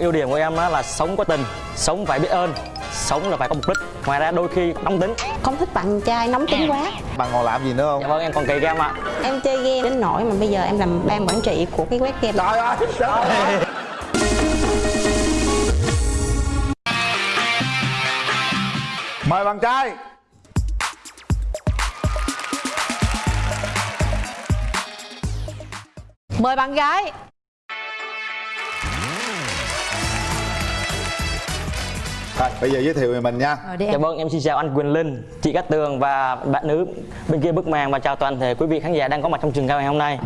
ưu điểm của em á là sống có tình sống phải biết ơn sống là phải có mục đích ngoài ra đôi khi nóng tính không thích bạn trai nóng tính quá Bạn còn làm gì nữa không? dạ vâng em còn cày game ạ em chơi game đến nỗi mà bây giờ em làm ban quản trị của cái web game Trời ơi! Trời ơi! Mời bạn trai Mời bạn gái Rồi, bây giờ giới thiệu về mình nha Rồi đi dạ em vâng em xin chào anh Quyền Linh chị Cát Tường và bạn nữ bên kia bức màn và chào toàn thể quý vị khán giả đang có mặt trong trường quay ngày hôm nay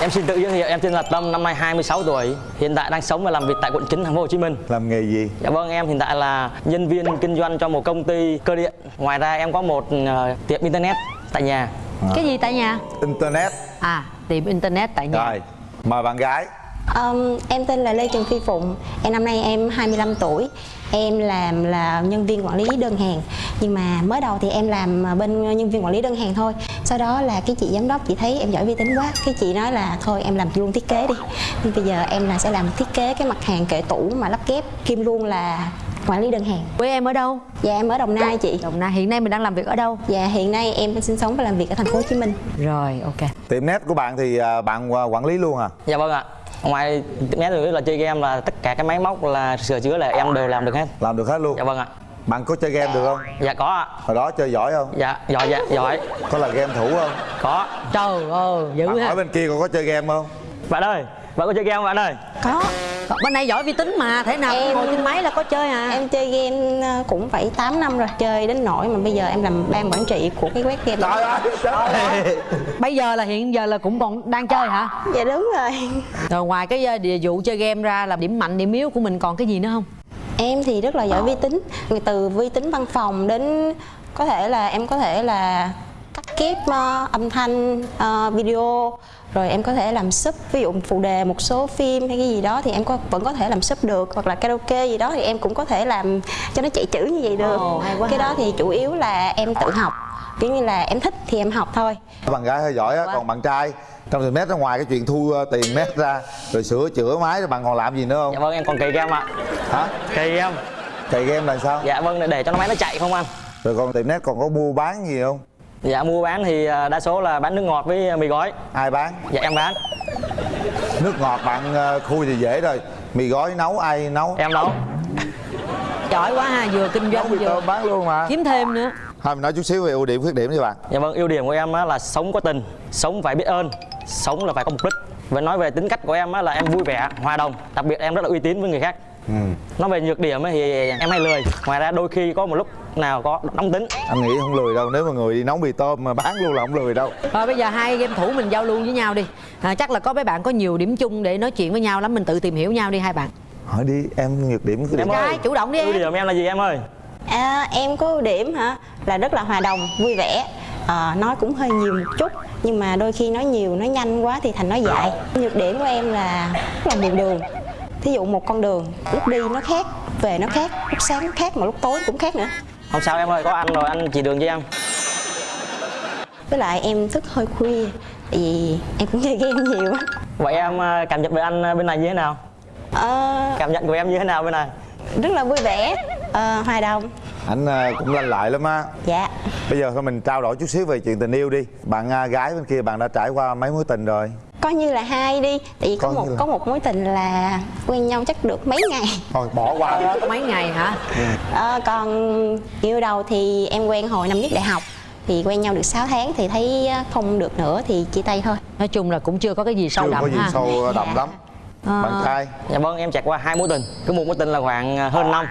Em xin tự giới thiệu, em tên là Tâm, năm nay 26 tuổi, hiện tại đang sống và làm việc tại quận 9 thành phố Hồ Chí Minh. Làm nghề gì? Dạ vâng, em hiện tại là nhân viên kinh doanh cho một công ty cơ điện. Ngoài ra em có một ờ, tiệm internet tại nhà. Cái gì tại nhà? Internet À tiệm internet tại nhà Rồi, mời bạn gái Ờm, em tên là Lê Trần Phi Phụng. Em năm nay em 25 tuổi. Em làm là nhân viên quản lý đơn hàng. Nhưng mà mới đầu thì em làm bên nhân viên quản lý đơn hàng thôi. Sau đó là cái chị giám đốc chị thấy em giỏi vi tính quá. Cái chị nói là thôi em làm luôn thiết kế đi. Nhưng bây giờ em là sẽ làm thiết kế cái mặt hàng kệ tủ mà lắp ghép. Kim luôn là quản lý đơn hàng. Quê em ở đâu? dạ em ở Đồng Nai chị. Đồng Nai. Hiện nay mình đang làm việc ở đâu? dạ hiện nay em đang sinh sống và làm việc ở thành phố Hồ Chí Minh. Rồi ok. Tiệm net của bạn thì à, bạn à, quản lý luôn à? Dạ vâng ạ. Ngoài mé rồi là chơi game là tất cả cái máy móc là sửa chữa là em đều làm được hết. Làm được hết luôn Dạ vâng ạ. Bạn có chơi game được không? Dạ có ạ. Hồi đó chơi giỏi không? Dạ giỏi dạ giỏi. Có là game thủ không? Có. Trời ơi dữ Bạn ha hỏi bên kia còn có chơi game không? Bạn ơi, bạn có chơi game không bạn ơi? có Bên này giỏi vi tính mà Thế nào Em- ngồi trên máy là có chơi à em chơi game ờ, cũng phải 8 năm rồi chơi đến nỗi mà bây giờ em làm ban quản trị của cái web game Trời ơi! Trời ơi! Bây giờ là hiện giờ là cũng còn đang chơi hả? dạ đúng rồi Rồi ngoài cái ờ, địa vụ chơi game ra là điểm mạnh điểm yếu của mình còn cái gì nữa không? Em thì rất là giỏi vi tính Từ vi tính văn phòng đến có thể là em có thể là cắt ghép ờ, âm thanh, ờ, video Rồi em có thể làm sub, ví dụ phụ đề một số phim hay cái gì đó Thì em có, vẫn có thể làm sub được Hoặc là karaoke gì đó thì em cũng có thể làm cho nó chạy chữ như vậy được hay quá Cái ha. đó thì chủ yếu là em tự học Kiểu như là em thích thì em học thôi Bạn gái hơi giỏi á, còn bạn trai trong tiệm net ra ngoài cái chuyện thu ờ, tiền net ra rồi sửa chữa máy rồi bạn còn làm gì nữa không? Dạ vâng em còn cày game ạ. Hả? Cày game. Cày game là sao? Dạ vâng để cho nó máy nó chạy không anh? Rồi còn tiệm net còn có mua bán gì không? Dạ mua bán thì à, đa số là bán nước ngọt với mì gói. Ai bán? Dạ em bán, Nước ngọt bạn ờ, khui thì dễ rồi Mì gói nấu ai nấu? em nấu. Giỏi quá ha Vừa kinh doanh vừa tôm bán luôn mà kiếm thêm nữa Thôi mình nói chút xíu về ưu điểm khuyết điểm cho bạn Dạ vâng, ưu điểm của em á là sống có tình, sống phải biết ơn, sống là phải có mục đích. Và nói về tính cách của em á là em vui vẻ, hòa đồng, đặc biệt em rất là uy tín với người khác. ừ. Nói về nhược điểm thì em hay lười. Ngoài ra đôi khi có một lúc nào có nóng tính. Anh nghĩ không lười đâu Nếu mà người đi nấu mì tôm mà bán luôn là không lười đâu. Rồi bây giờ hai game thủ mình giao lưu với nhau đi. À, Chắc là có mấy bạn có nhiều điểm chung để nói chuyện với nhau lắm Mình tự tìm hiểu nhau đi hai bạn. Hỏi đi em nhược điểm điểm Em ơi, Trai, chủ động đi Ưu em. điểm em là gì em ơi? À, em có ưu điểm hả? Là rất là hòa đồng vui vẻ. Ờ, nói cũng hơi nhiều một chút nhưng mà đôi khi nói nhiều nói nhanh quá thì thành nói dại. Nhược điểm của em là rất là nhiều đường. Thí dụ một con đường lúc đi nó khác về nó khác lúc sáng nó khác mà lúc tối cũng khác nữa Không sao em ơi, có anh rồi anh chỉ đường cho em. với lại em thức hơi khuya tại vì em cũng chơi game nhiều á. Vậy em à, cảm nhận về anh à, bên này như thế nào? Ờ, Cảm nhận của em như thế nào bên này? rất là vui vẻ. Ờ, hòa đồng. Anh ờ, cũng lanh lại lắm á. Dạ. Bây giờ thôi mình trao đổi chút xíu về chuyện tình yêu đi. Bạn à, gái bên kia bạn đã trải qua mấy mối tình rồi coi như là hai đi tại vì có Coi một là- có một mối tình là quen nhau chắc được mấy ngày Thôi bỏ qua Có mấy ngày hả? Ờ, còn yêu đầu thì em quen hồi năm nhất đại học thì quen nhau được 6 tháng thì thấy không được nữa thì chia tay thôi Nói chung là cũng chưa có cái gì sâu Chưa đậm có gì ha sâu đậm Dạ. lắm Ờ. Bạn trai Dạ vâng, em trải qua hai mối tình. Cứ một mối tình là khoảng à, hơn năm.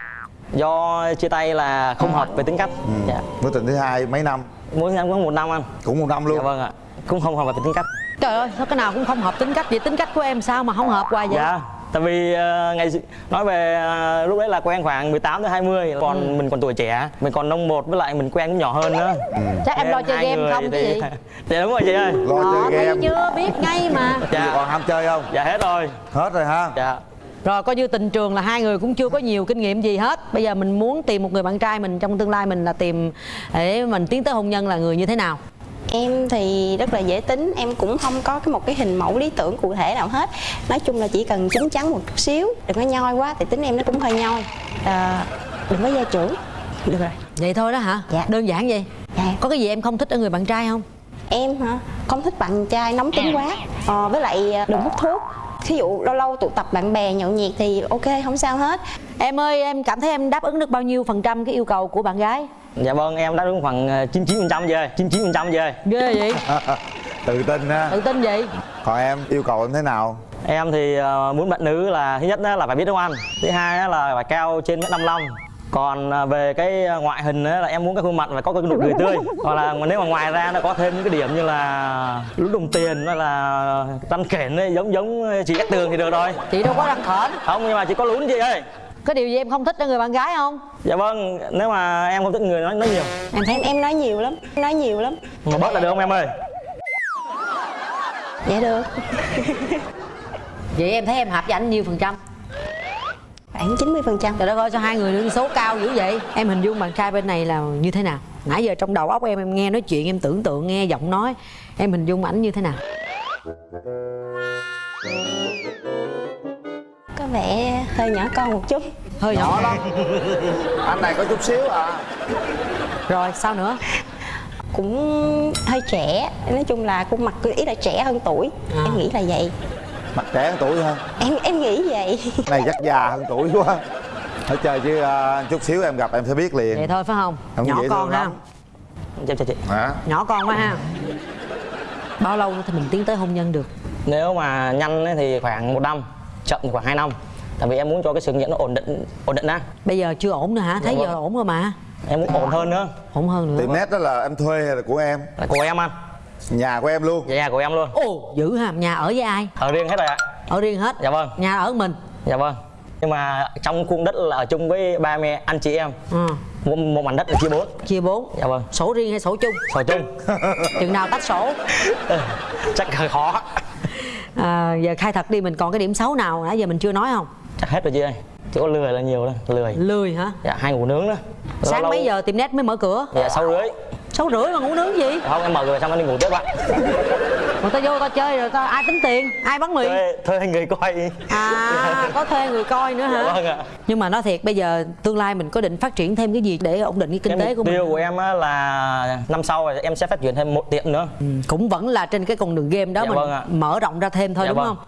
Do chia tay là không hợp về tính cách. Dạ. Mối tình thứ hai mấy năm Mối tình có một năm anh. Cũng một năm luôn Dạ vâng ạ. Cũng không hợp về tính cách. Trời ơi, sao cái nào cũng không hợp tính cách Vậy tính cách của em sao mà không hợp hoài vậy? Dạ. Tại vì ờ, ngày nói về ờ, lúc đấy là quen khoảng 18 tới 20 còn mình còn tuổi trẻ, mình còn nông một với lại mình quen cũng nhỏ hơn nữa. Chắc em lo chơi game không thì- gì? Dạ đúng rồi chị ơi. Lo Ờ, chơi thấy game chưa, biết ngay mà Dạ. Dạ. Còn ham chơi không? Dạ hết rồi. Hết rồi ha Dạ. Rồi coi như tình trường là hai người cũng chưa có nhiều kinh nghiệm gì hết Bây giờ mình muốn tìm một người bạn trai mình trong tương lai mình là tìm Để mình tiến tới hôn nhân là người như thế nào Em thì rất là dễ tính, em cũng không có cái một cái hình mẫu lý tưởng cụ thể nào hết. Nói chung là chỉ cần chín chắn một chút xíu, đừng có nhoi quá, tại tính em nó cũng hơi nhoi. À, Đừng có gia trưởng, được rồi. Vậy thôi đó hả? Dạ. đơn giản vậy? Dạ. có cái gì em không thích ở người bạn trai không? Em hả, không thích bạn trai nóng tính quá. Ờ, Với lại à, đừng hút thuốc. Thí dụ lâu lâu tụ tập bạn bè nhậu nhẹt thì ok, không sao hết em ơi em cảm thấy em đáp ứng được bao nhiêu phần trăm cái yêu cầu của bạn gái? Dạ vâng em đúng khoảng ờ, 99 phần trăm rồi 99 phần trăm rồi ghê vậy? Tự tin ha tự tin vậy? Còn em yêu cầu em thế nào? Em thì ờ, muốn bạn nữ là thứ nhất á là phải biết nấu ăn thứ hai á là phải cao trên mét 55 còn ờ, về cái ngoại hình á là em muốn cái khuôn mặt phải có cái nụ cười tươi. Hoặc là nếu mà ngoài ra nó có thêm những cái điểm như là lúm đồng tiền hay là răng kển ấy, giống giống chị Cát Tường thì được rồi. Chị đâu có răng khểnh. Không nhưng mà chỉ có lún chị ơi có điều gì em không thích ở người bạn gái không? Dạ vâng nếu mà em không thích người nói nói nhiều. Em em em nói nhiều lắm, nói nhiều lắm. Mà bớt là được không em ơi? Dạ được, vậy em thấy em hợp với anh nhiêu phần trăm? Khoảng 90 phần trăm. Trời đất ơi sao hai người đứng số cao dữ vậy? Em hình dung bạn trai bên này là như thế nào? Nãy giờ trong đầu óc em em nghe nói chuyện em tưởng tượng nghe giọng nói. Em hình dung ảnh như thế nào vẻ hơi nhỏ con một chút. Hơi nhỏ. Lắm. Anh này có chút xíu à. Rồi sao nữa? Cũng hơi trẻ nói chung là khuôn mặt ý là trẻ hơn tuổi. À. em nghĩ là vậy. Mặt trẻ hơn tuổi hơn em em nghĩ vậy. Này chắc già hơn tuổi quá. Nói chơi chứ à, chút xíu em gặp em sẽ biết liền. Vậy thôi phải không? Không nhỏ con ha chào chào chị. Hả? Nhỏ con quá ha. Bao lâu thì mình tiến tới hôn nhân được? Nếu mà nhanh thì khoảng một năm chậm thì khoảng 2 năm. Tại vì em muốn cho cái sự nghiệp nó ổn định ổn định á. Bây giờ chưa ổn nữa hả? Thấy Dạ giờ vâng. ổn rồi mà. Em muốn ổn hơn nữa. Ổn hơn nữa. Tiệm nét đó là em thuê hay là của em? Là của em anh. Nhà của em luôn. Dạ nhà của em luôn. Ồ dữ ha. Nhà ở với ai? Ở riêng hết rồi ạ. Ở riêng hết. Dạ vâng. Nhà ở mình. Dạ vâng. Nhưng mà trong khuôn đất là ở chung với ba mẹ anh chị em. Ừ. một, một mảnh đất là chia bốn. Chia bốn. Dạ vâng. Sổ riêng hay sổ chung? Sổ chung. Chừng nào tách sổ. Chắc hơi khó à, giờ khai thật đi mình còn cái điểm xấu nào nãy giờ mình chưa nói không? Chắc hết rồi chị ơi. Chỉ có lười là nhiều thôi lười. Lười hả? Dạ hay ngủ nướng đó. Lâu sáng lâu- mấy giờ tiệm nét mới mở cửa? Dạ sáu rưỡi. Sáu rưỡi mà ngủ nướng gì? Không em mở rồi xong em đi ngủ tiếp ạ người ta vô ta chơi rồi ta ai tính tiền? Ai bắn mì thuê thuê người coi. À có thuê người coi nữa hả? Vâng ạ. nhưng mà nói thiệt bây giờ tương lai mình có định phát triển thêm cái gì để ổn định cái kinh Cái tế mục của mình tiêu của em á là năm sau em sẽ phát triển thêm một tiệm nữa. Ừ, cũng vẫn là trên cái con đường game đó Dạ mình vâng ạ. mở rộng ra thêm thôi Dạ đúng vâng. không?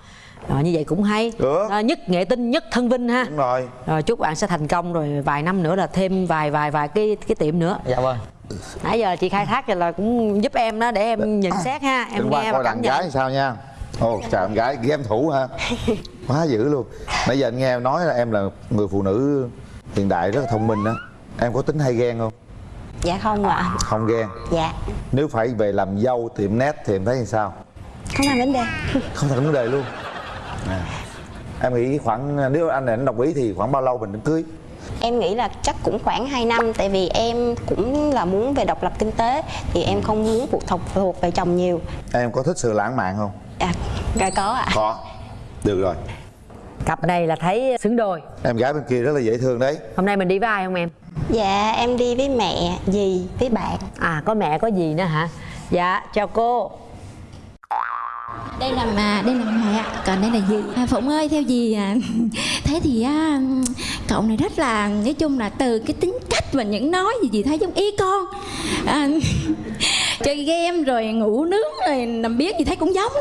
Rồi, như vậy cũng hay. Được. à, nhất nghệ tinh nhất thân vinh ha. Đúng rồi. Rồi chúc bạn sẽ thành công rồi vài năm nữa là thêm vài vài vài cái cái tiệm nữa. Dạ vâng nãy giờ chị khai thác rồi là cũng giúp em đó để em nhận xét ha em đừng nghe và coi cảm nhận gái sao nha. Ồ chào em gái game thủ ha. Quá dữ luôn. Nãy giờ anh nghe em nói là em là người phụ nữ hiện đại rất là thông minh á em có tính hay ghen không? Dạ không ạ. Không ghen? Dạ. Nếu phải về làm dâu tiệm nét thì em thấy như sao? Không thành vấn đề. Không thành vấn đề luôn. À. em nghĩ khoảng nếu anh này anh đồng ý thì khoảng bao lâu mình đến cưới em nghĩ là chắc cũng khoảng 2 năm tại vì em cũng là muốn về độc lập kinh tế thì em không muốn phụ thuộc thuộc về chồng nhiều. Em có thích sự lãng mạn không? À dạ có ạ. Có. Được rồi. Cặp này là thấy xứng đôi. Em gái bên kia rất là dễ thương đấy. Hôm nay mình đi với ai không em? Dạ em đi với mẹ dì với bạn. À có mẹ có gì nữa hả? Dạ chào cô đây là mà đây là mẹ còn đây là dì à, phụng ơi theo dì à, thế thì à, cậu này rất là nói chung là từ cái tính cách và những nói gì dì thấy giống ý con. À, chơi game rồi ngủ nướng rồi nằm biết gì thấy cũng giống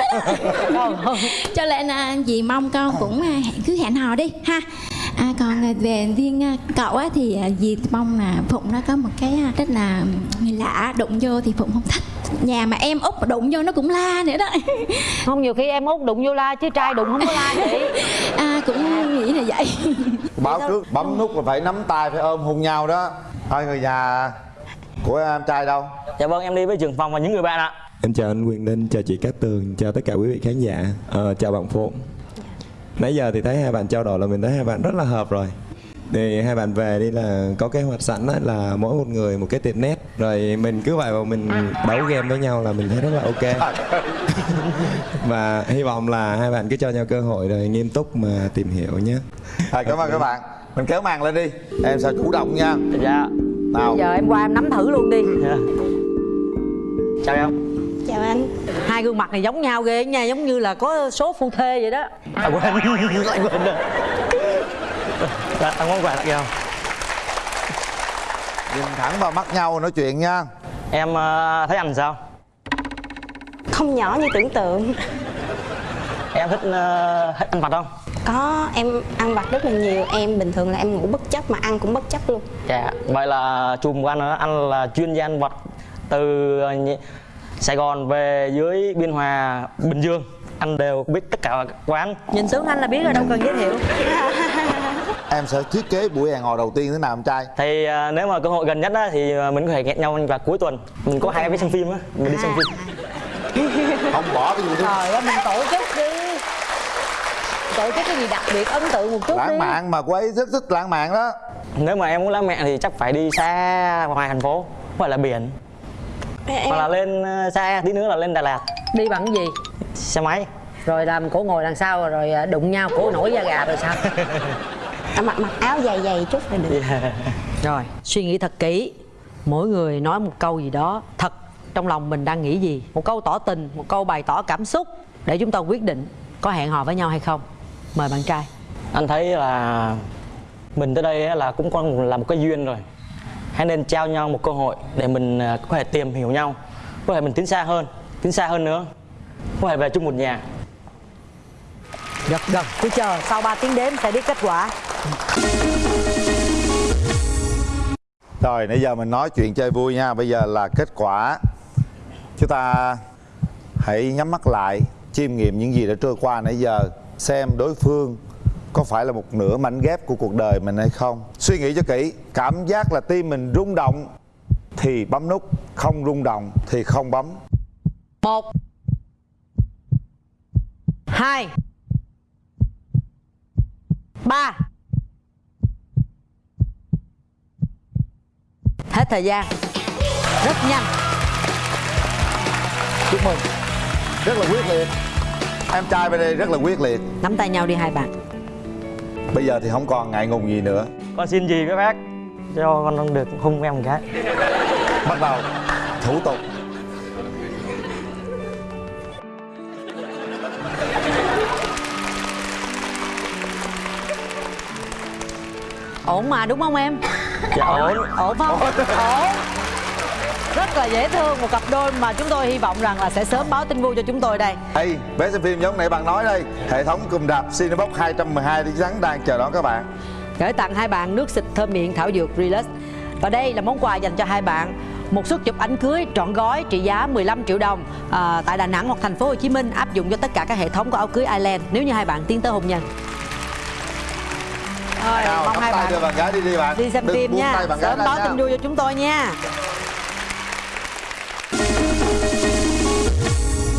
đó, cho nên là dì mong con cũng à, cứ hẹn hò đi ha. À, còn về riêng à, cậu á, thì à, dì mong là Phụng nó có một cái à, rất là người lạ đụng vô thì Phụng không thích nhà mà em út mà đụng vô nó cũng la nữa đó. Không nhiều khi em út đụng vô la chứ trai đụng không có la chị à cũng nghĩ là vậy. Báo trước bấm nút là phải nắm tay phải ôm hôn nhau đó. Thôi người nhà của em trai đâu? Dạ vâng em đi với trường phòng và những người bạn ạ. Em chào anh Quyền Linh, chào chị Cát Tường, chào tất cả quý vị khán giả. Ờ, Chào bạn Phụng. Nãy giờ thì thấy hai bạn trao đổi là mình thấy hai bạn rất là hợp rồi thì hai bạn về đi là có kế hoạch sẵn á, là mỗi một người một cái tiệm nét rồi mình cứ vậy vào mình đấu game với nhau là mình thấy rất là ok. Và hy vọng là hai bạn cứ cho nhau cơ hội rồi nghiêm túc mà tìm hiểu nhé. À, cảm ơn các bạn. Mình kéo màn lên đi. Em sao chủ động nha. Dạ. Nào. Giờ em qua em nắm thử luôn đi. Dạ. chào em. Chào anh. Hai gương mặt này giống nhau ghê nha giống như là có số phu thê vậy đó. À, quên lại quên. rồi Dạ, ăn món quà tặng kìa. Nhìn thẳng vào mắt nhau nói chuyện nha. Em ờ, thấy anh sao? Không nhỏ như tưởng tượng. Em thích ờ, thích ăn vặt không? Có em ăn vặt rất là nhiều. Em bình thường là em ngủ bất chấp mà ăn cũng bất chấp luôn. Dạ vậy là chùm của anh đó anh là chuyên gia ăn vặt từ ờ, Sài Gòn về dưới Biên Hòa Bình Dương. Anh đều biết tất cả các quán. Nhìn tướng anh là biết rồi đâu cần giới thiệu em sẽ thiết kế buổi hẹn hò đầu tiên thế nào em trai? Thì ờ, nếu mà cơ hội gần nhất á, thì ờ, mình có thể hẹn nhau vào cuối tuần. Mình có hai vé xem phim á mình đi xem phim. Không bỏ cái gì đó trời ơi mình tổ chức đi. Tổ chức cái gì đặc biệt ấn tượng một chút đi. lãng mạn mà cô ấy rất thích lãng mạn đó. Nếu mà em muốn lãng mạn thì chắc phải đi xa ngoài thành phố hoặc là biển. Em, hoặc là lên ờ, xa tí nữa là lên Đà Lạt. Đi bằng cái gì? Xe máy. Rồi làm cổ ngồi đằng sau rồi à, đụng nhau cổ nổi da gà rồi sao à, mặc mặc áo dày dày chút là được. Rồi suy nghĩ thật kỹ. Mỗi người nói một câu gì đó thật trong lòng mình đang nghĩ gì? Một câu tỏ tình một câu bày tỏ cảm xúc để chúng ta quyết định có hẹn hò với nhau hay không. Mời bạn trai. Anh thấy là mình tới đây á là cũng có là một cái duyên rồi. Hãy nên trao nhau một cơ hội để mình à, có thể tìm hiểu nhau. Có thể mình tiến xa hơn tiến xa hơn nữa. Có thể về chung một nhà. Gật gật cứ chờ sau 3 tiếng đếm sẽ biết kết quả rồi, nãy giờ mình nói chuyện chơi vui nha. Bây giờ là kết quả. Chúng ta hãy nhắm mắt lại, Chiêm nghiệm những gì đã trôi qua nãy giờ, Xem đối phương có phải là một nửa mảnh ghép của cuộc đời mình hay không. Suy nghĩ cho kỹ, Cảm giác là tim mình rung động Thì bấm nút, Không rung động thì không bấm. Một, hai, ba. Hết thời gian. Rất nhanh. Chúc mừng. Rất là quyết liệt. Em trai bên đây rất là quyết liệt. Nắm tay nhau đi hai bạn. Bây giờ thì không còn ngại ngùng gì nữa. Con xin gì với bác? Cho con được hung em một cái. Bắt đầu. Thủ tục. Ổn mà đúng không em dạ. Ổn ổn không? Ổn. Rất là dễ thương một cặp đôi mà chúng tôi hy vọng rằng là sẽ sớm báo tin vui cho chúng tôi đây. Ê, vé xem phim giống nãy bạn nói đây Hệ thống cùm đạp Cinebox 212 đi rắn đang chờ đón các bạn. Gửi tặng hai bạn nước xịt thơm miệng thảo dược Relax. Và đây là món quà dành cho hai bạn. Một suất chụp ảnh cưới trọn gói trị giá 15 triệu đồng à, tại Đà Nẵng hoặc thành phố Hồ Chí Minh áp dụng cho tất cả các hệ thống của áo cưới Island nếu như hai bạn tiến tới hôn nhân. Rồi, Nào, mong hai bạn đưa bạn gái đi đi bạn đi xem Đừng phim nha. Sớm báo tin vui cho chúng tôi nha.